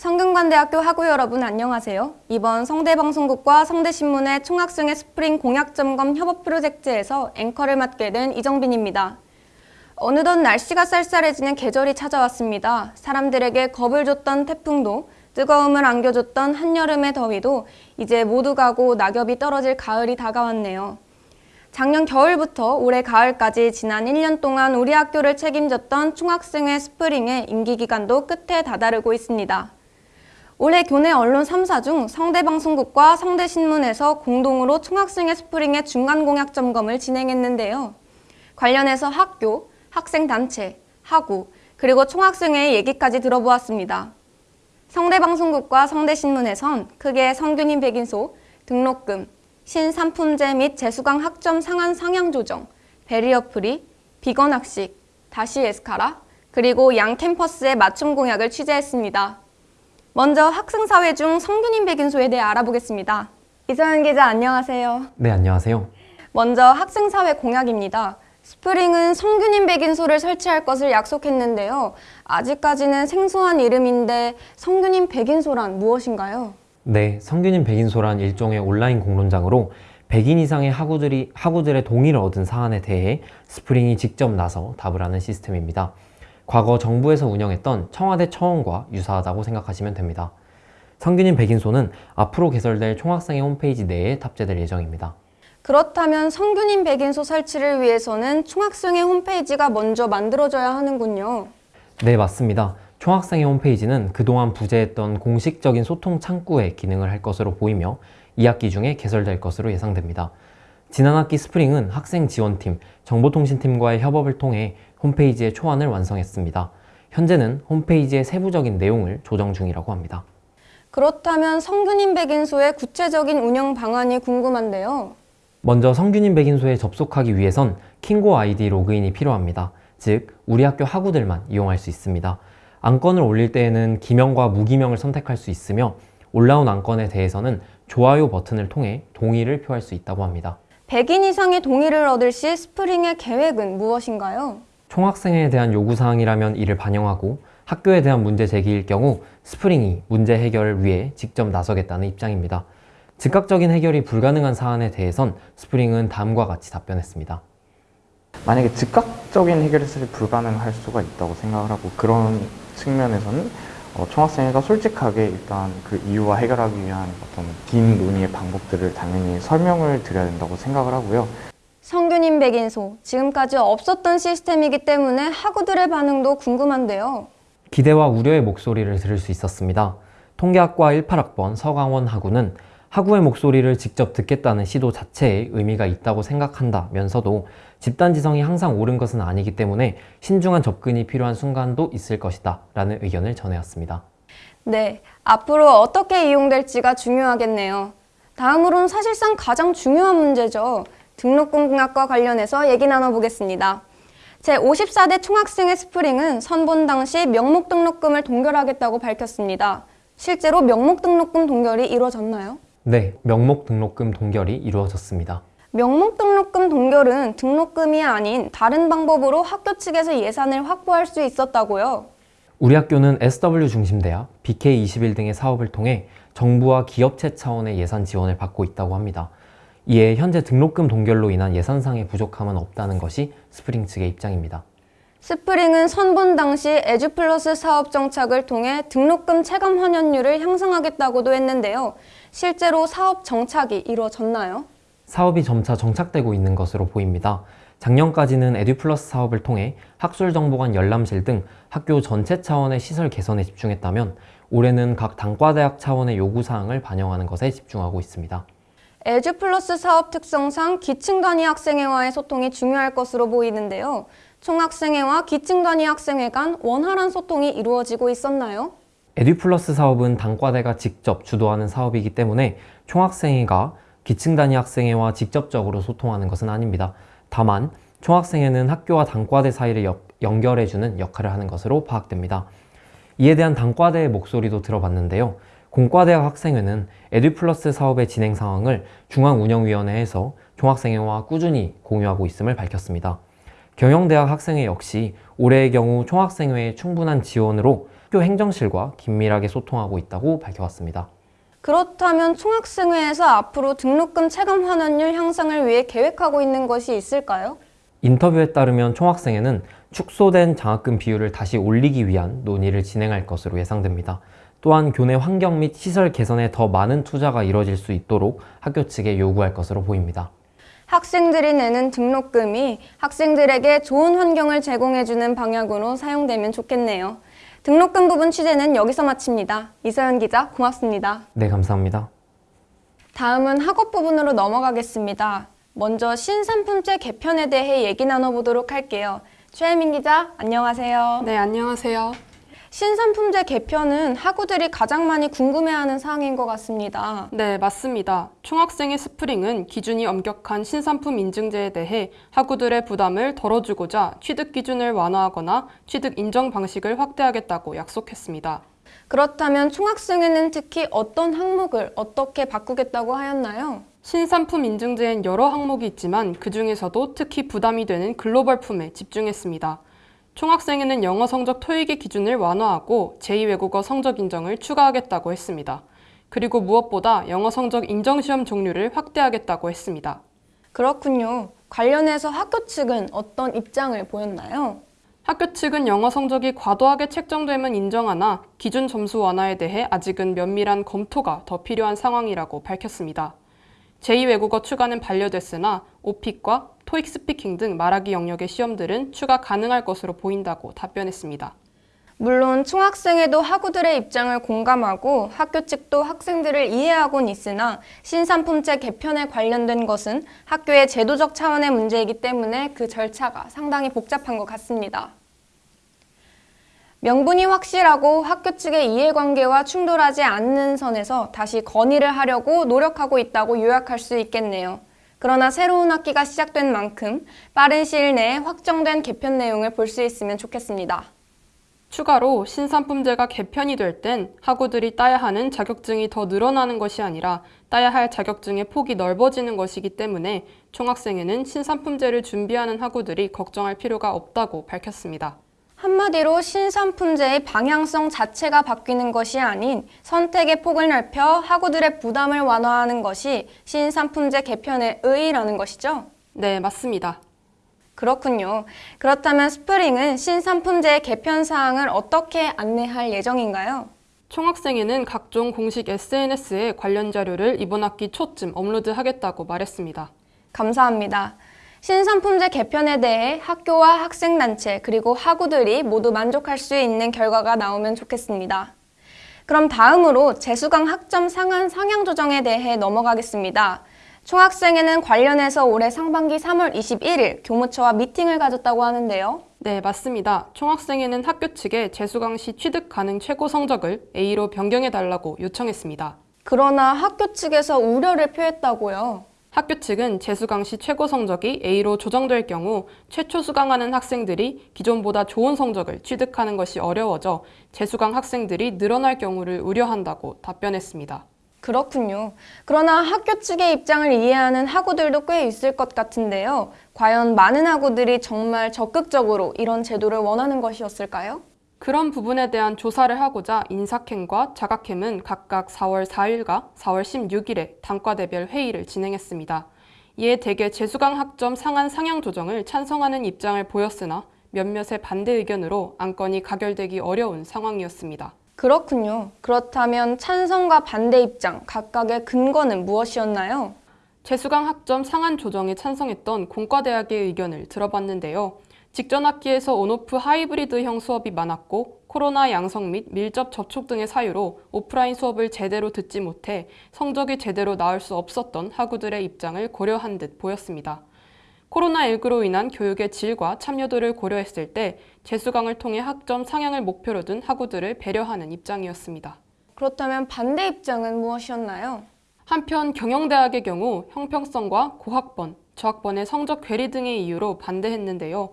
성균관대학교 학우 여러분 안녕하세요. 이번 성대방송국과 성대신문의 총학생회 스프링 공약점검 협업 프로젝트에서 앵커를 맡게 된 이정빈입니다. 어느덧 날씨가 쌀쌀해지는 계절이 찾아왔습니다. 사람들에게 겁을 줬던 태풍도 뜨거움을 안겨줬던 한여름의 더위도 이제 모두 가고 낙엽이 떨어질 가을이 다가왔네요. 작년 겨울부터 올해 가을까지 지난 1년 동안 우리 학교를 책임졌던 총학생회 스프링의 임기 기간도 끝에 다다르고 있습니다. 올해 교내 언론 3사 중 성대방송국과 성대신문에서 공동으로 총학생회 스프링의 중간공약 점검을 진행했는데요. 관련해서 학교, 학생단체, 학우, 그리고 총학생회의 얘기까지 들어보았습니다. 성대방송국과 성대신문에선 크게 성균인 백인소, 등록금, 신삼품제 및 재수강 학점 상한 상향 조정, barrier free, 비건 학식, 다시 에스카라, 그리고 양 캠퍼스의 맞춤 공약을 취재했습니다. 먼저 학생사회 중 성균인 백인소에 대해 알아보겠습니다. 이서연 기자 안녕하세요. 네, 안녕하세요. 먼저 학생사회 공약입니다. 스프링은 성균인 백인소를 설치할 것을 약속했는데요. 아직까지는 생소한 이름인데 성균인 백인소란 무엇인가요? 네, 성균인 백인소란 일종의 온라인 공론장으로 100인 이상의 학우들이, 학우들의 동의를 얻은 사안에 대해 스프링이 직접 나서 답을 하는 시스템입니다. 과거 정부에서 운영했던 청와대 처원과 유사하다고 생각하시면 됩니다. 성균인 백인소는 앞으로 개설될 총학생회 홈페이지 내에 탑재될 예정입니다. 그렇다면 성균인 백인소 설치를 위해서는 총학생회 홈페이지가 먼저 만들어져야 하는군요. 네, 맞습니다. 총학생회 홈페이지는 그동안 부재했던 공식적인 소통 창구의 기능을 할 것으로 보이며 2학기 중에 개설될 것으로 예상됩니다. 지난 학기 스프링은 학생 지원팀, 정보통신팀과의 협업을 통해 홈페이지의 초안을 완성했습니다. 현재는 홈페이지의 세부적인 내용을 조정 중이라고 합니다. 그렇다면 성균인 백인소의 구체적인 운영 방안이 궁금한데요. 먼저 성균인 백인소에 접속하기 위해선 킹고 아이디 로그인이 필요합니다. 즉, 우리 학교 학우들만 이용할 수 있습니다. 안건을 올릴 때에는 기명과 무기명을 선택할 수 있으며 올라온 안건에 대해서는 좋아요 버튼을 통해 동의를 표할 수 있다고 합니다. 100인 이상의 동의를 얻을 시 스프링의 계획은 무엇인가요? 총학생회에 대한 요구사항이라면 이를 반영하고 학교에 대한 문제 제기일 경우 스프링이 문제 해결을 위해 직접 나서겠다는 입장입니다. 즉각적인 해결이 불가능한 사안에 대해선 스프링은 다음과 같이 답변했습니다. 만약에 즉각적인 해결이 사실 불가능할 수가 있다고 생각을 하고 그런 측면에서는 어, 총학생회가 솔직하게 일단 그 이유와 해결하기 위한 어떤 긴 논의의 방법들을 당연히 설명을 드려야 된다고 생각을 하고요. 성균인 백인소, 지금까지 없었던 시스템이기 때문에 학우들의 반응도 궁금한데요. 기대와 우려의 목소리를 들을 수 있었습니다. 통계학과 18학번 서강원 학우는 학우의 목소리를 직접 듣겠다는 시도 자체에 의미가 있다고 생각한다면서도 집단지성이 항상 옳은 것은 아니기 때문에 신중한 접근이 필요한 순간도 있을 것이다 라는 의견을 전해왔습니다. 네, 앞으로 어떻게 이용될지가 중요하겠네요. 다음으로는 사실상 가장 중요한 문제죠. 등록금 공약과 관련해서 얘기 나눠보겠습니다. 제54대 총학생회 스프링은 선본 당시 명목 등록금을 동결하겠다고 밝혔습니다. 실제로 명목 등록금 동결이 이루어졌나요? 네, 명목 등록금 동결이 이루어졌습니다. 명목 등록금 동결은 등록금이 아닌 다른 방법으로 학교 측에서 예산을 확보할 수 있었다고요. 우리 학교는 SW 중심대학, BK21 등의 사업을 통해 정부와 기업체 차원의 예산 지원을 받고 있다고 합니다. 이에 현재 등록금 동결로 인한 예산상의 부족함은 없다는 것이 스프링 측의 입장입니다. 스프링은 선본 당시 에듀플러스 사업 정착을 통해 등록금 체감 환원율을 향상하겠다고도 했는데요. 실제로 사업 정착이 이루어졌나요? 사업이 점차 정착되고 있는 것으로 보입니다. 작년까지는 에듀플러스 사업을 통해 학술정보관 열람실 등 학교 전체 차원의 시설 개선에 집중했다면 올해는 각 단과대학 차원의 요구사항을 반영하는 것에 집중하고 있습니다. 에듀플러스 사업 특성상 기층 단위 학생회와의 소통이 중요할 것으로 보이는데요. 총학생회와 기층 단위 학생회 간 원활한 소통이 이루어지고 있었나요? 에듀플러스 사업은 단과대가 직접 주도하는 사업이기 때문에 총학생회가 기층 단위 학생회와 직접적으로 소통하는 것은 아닙니다. 다만 총학생회는 학교와 단과대 사이를 역, 연결해주는 역할을 하는 것으로 파악됩니다. 이에 대한 단과대의 목소리도 들어봤는데요. 공과대학 학생회는 에듀플러스 사업의 진행 상황을 중앙운영위원회에서 총학생회와 꾸준히 공유하고 있음을 밝혔습니다. 경영대학 학생회 역시 올해의 경우 총학생회의 충분한 지원으로 학교 행정실과 긴밀하게 소통하고 있다고 밝혀왔습니다. 그렇다면 총학생회에서 앞으로 등록금 체감 환원율 향상을 위해 계획하고 있는 것이 있을까요? 인터뷰에 따르면 총학생회는 축소된 장학금 비율을 다시 올리기 위한 논의를 진행할 것으로 예상됩니다. 또한 교내 환경 및 시설 개선에 더 많은 투자가 이뤄질 수 있도록 학교 측에 요구할 것으로 보입니다. 학생들이 내는 등록금이 학생들에게 좋은 환경을 제공해주는 방향으로 사용되면 좋겠네요. 등록금 부분 취재는 여기서 마칩니다. 이서연 기자, 고맙습니다. 네, 감사합니다. 다음은 학업 부분으로 넘어가겠습니다. 먼저 신상품제 개편에 대해 얘기 나눠보도록 할게요. 최혜민 기자, 안녕하세요. 네, 안녕하세요. 신상품제 개편은 학우들이 가장 많이 궁금해하는 사항인 것 같습니다. 네, 맞습니다. 총학생의 스프링은 기준이 엄격한 신산품 인증제에 대해 학우들의 부담을 덜어주고자 취득 기준을 완화하거나 취득 인정 방식을 확대하겠다고 약속했습니다. 그렇다면 총학생회는 특히 어떤 항목을 어떻게 바꾸겠다고 하였나요? 신산품 인증제엔 여러 항목이 있지만 그 중에서도 특히 부담이 되는 글로벌 품에 집중했습니다. 총학생회는 영어 성적 토익의 기준을 완화하고 제2외국어 성적 인정을 추가하겠다고 했습니다. 그리고 무엇보다 영어 성적 인정시험 종류를 확대하겠다고 했습니다. 그렇군요. 관련해서 학교 측은 어떤 입장을 보였나요? 학교 측은 영어 성적이 과도하게 책정되면 인정하나 기준 점수 완화에 대해 아직은 면밀한 검토가 더 필요한 상황이라고 밝혔습니다. 제2외국어 추가는 반려됐으나 오픽과 토익 스피킹 등 말하기 영역의 시험들은 추가 가능할 것으로 보인다고 답변했습니다. 물론 총학생회도 학우들의 입장을 공감하고 학교 측도 학생들을 이해하곤 있으나 신산품제 개편에 관련된 것은 학교의 제도적 차원의 문제이기 때문에 그 절차가 상당히 복잡한 것 같습니다. 명분이 확실하고 학교 측의 이해관계와 충돌하지 않는 선에서 다시 건의를 하려고 노력하고 있다고 요약할 수 있겠네요. 그러나 새로운 학기가 시작된 만큼 빠른 시일 내에 확정된 개편 내용을 볼 수 있으면 좋겠습니다. 추가로 신산품제가 개편이 될 땐 학우들이 따야 하는 자격증이 더 늘어나는 것이 아니라 따야 할 자격증의 폭이 넓어지는 것이기 때문에 총학생회는 신산품제를 준비하는 학우들이 걱정할 필요가 없다고 밝혔습니다. 한마디로 신산품제의 방향성 자체가 바뀌는 것이 아닌 선택의 폭을 넓혀 학우들의 부담을 완화하는 것이 신산품제 개편의 의의라는 것이죠. 네, 맞습니다. 그렇군요. 그렇다면 스프링은 신산품제의 개편 사항을 어떻게 안내할 예정인가요? 총학생회는 각종 공식 SNS에 관련 자료를 이번 학기 초쯤 업로드하겠다고 말했습니다. 감사합니다. 신산품제 개편에 대해 학교와 학생단체 그리고 학우들이 모두 만족할 수 있는 결과가 나오면 좋겠습니다. 그럼 다음으로 재수강 학점 상한 상향 조정에 대해 넘어가겠습니다. 총학생회는 관련해서 올해 상반기 3월 21일 교무처와 미팅을 가졌다고 하는데요. 네, 맞습니다. 총학생회는 학교 측에 재수강 시 취득 가능 최고 성적을 A로 변경해달라고 요청했습니다. 그러나 학교 측에서 우려를 표했다고요. 학교 측은 재수강 시 최고 성적이 A로 조정될 경우 최초 수강하는 학생들이 기존보다 좋은 성적을 취득하는 것이 어려워져 재수강 학생들이 늘어날 경우를 우려한다고 답변했습니다. 그렇군요. 그러나 학교 측의 입장을 이해하는 학우들도 꽤 있을 것 같은데요. 과연 많은 학우들이 정말 적극적으로 이런 제도를 원하는 것이었을까요? 그런 부분에 대한 조사를 하고자 인사캠과 자각캠은 각각 4월 4일과 4월 16일에 단과대별 회의를 진행했습니다. 이에 대개 재수강 학점 상한 상향 조정을 찬성하는 입장을 보였으나 몇몇의 반대 의견으로 안건이 가결되기 어려운 상황이었습니다. 그렇군요. 그렇다면 찬성과 반대 입장 각각의 근거는 무엇이었나요? 재수강 학점 상한 조정에 찬성했던 공과대학의 의견을 들어봤는데요. 직전 학기에서 온오프 하이브리드형 수업이 많았고 코로나 양성 및 밀접 접촉 등의 사유로 오프라인 수업을 제대로 듣지 못해 성적이 제대로 나올 수 없었던 학우들의 입장을 고려한 듯 보였습니다. 코로나19로 인한 교육의 질과 참여도를 고려했을 때 재수강을 통해 학점 상향을 목표로 둔 학우들을 배려하는 입장이었습니다. 그렇다면 반대 입장은 무엇이었나요? 한편 경영대학의 경우 형평성과 고학번, 저학번의 성적 괴리 등의 이유로 반대했는데요.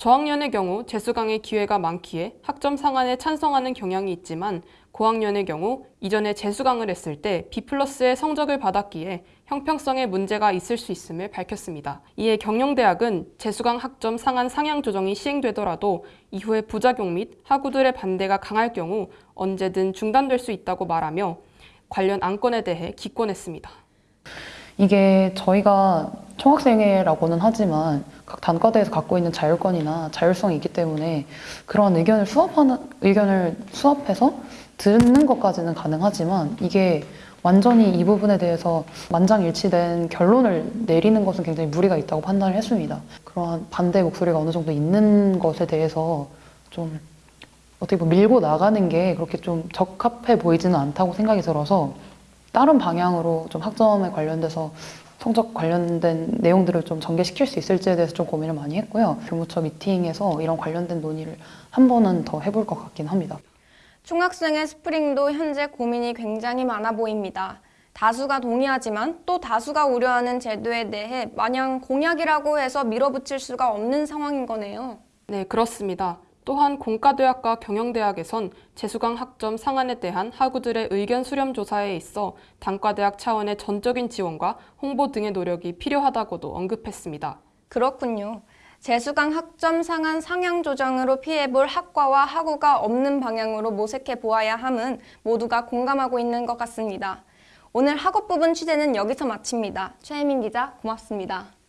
저학년의 경우 재수강의 기회가 많기에 학점 상한에 찬성하는 경향이 있지만 고학년의 경우 이전에 재수강을 했을 때 B 플러스의 성적을 받았기에 형평성에 문제가 있을 수 있음을 밝혔습니다. 이에 경영대학은 재수강 학점 상한 상향 조정이 시행되더라도 이후에 부작용 및 학우들의 반대가 강할 경우 언제든 중단될 수 있다고 말하며 관련 안건에 대해 기권했습니다. 이게 저희가 총학생회라고는 하지만 각 단과대에서 갖고 있는 자율권이나 자율성이 있기 때문에 그런 의견을 수합하는 의견을 수합해서 듣는 것까지는 가능하지만 이게 완전히 이 부분에 대해서 만장일치된 결론을 내리는 것은 굉장히 무리가 있다고 판단을 했습니다. 그러한 반대 목소리가 어느 정도 있는 것에 대해서 좀 어떻게 보면 밀고 나가는 게 그렇게 좀 적합해 보이지는 않다고 생각이 들어서 다른 방향으로 좀 학점에 관련돼서 성적 관련된 내용들을 좀 전개시킬 수 있을지에 대해서 좀 고민을 많이 했고요. 교무처 미팅에서 이런 관련된 논의를 한 번은 더 해볼 것 같긴 합니다. 총학생회 스프링도 현재 고민이 굉장히 많아 보입니다. 다수가 동의하지만 또 다수가 우려하는 제도에 대해 마냥 공약이라고 해서 밀어붙일 수가 없는 상황인 거네요. 네, 그렇습니다. 또한 공과대학과 경영대학에선 재수강 학점 상한에 대한 학우들의 의견 수렴 조사에 있어 단과대학 차원의 전적인 지원과 홍보 등의 노력이 필요하다고도 언급했습니다. 그렇군요. 재수강 학점 상한 상향 조정으로 피해볼 학과와 학우가 없는 방향으로 모색해 보아야 함은 모두가 공감하고 있는 것 같습니다. 오늘 학업 부분 취재는 여기서 마칩니다. 최혜민 기자 고맙습니다.